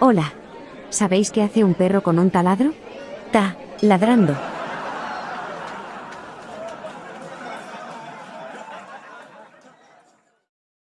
Hola. ¿Sabéis qué hace un perro con un taladro? Ta, ladrando.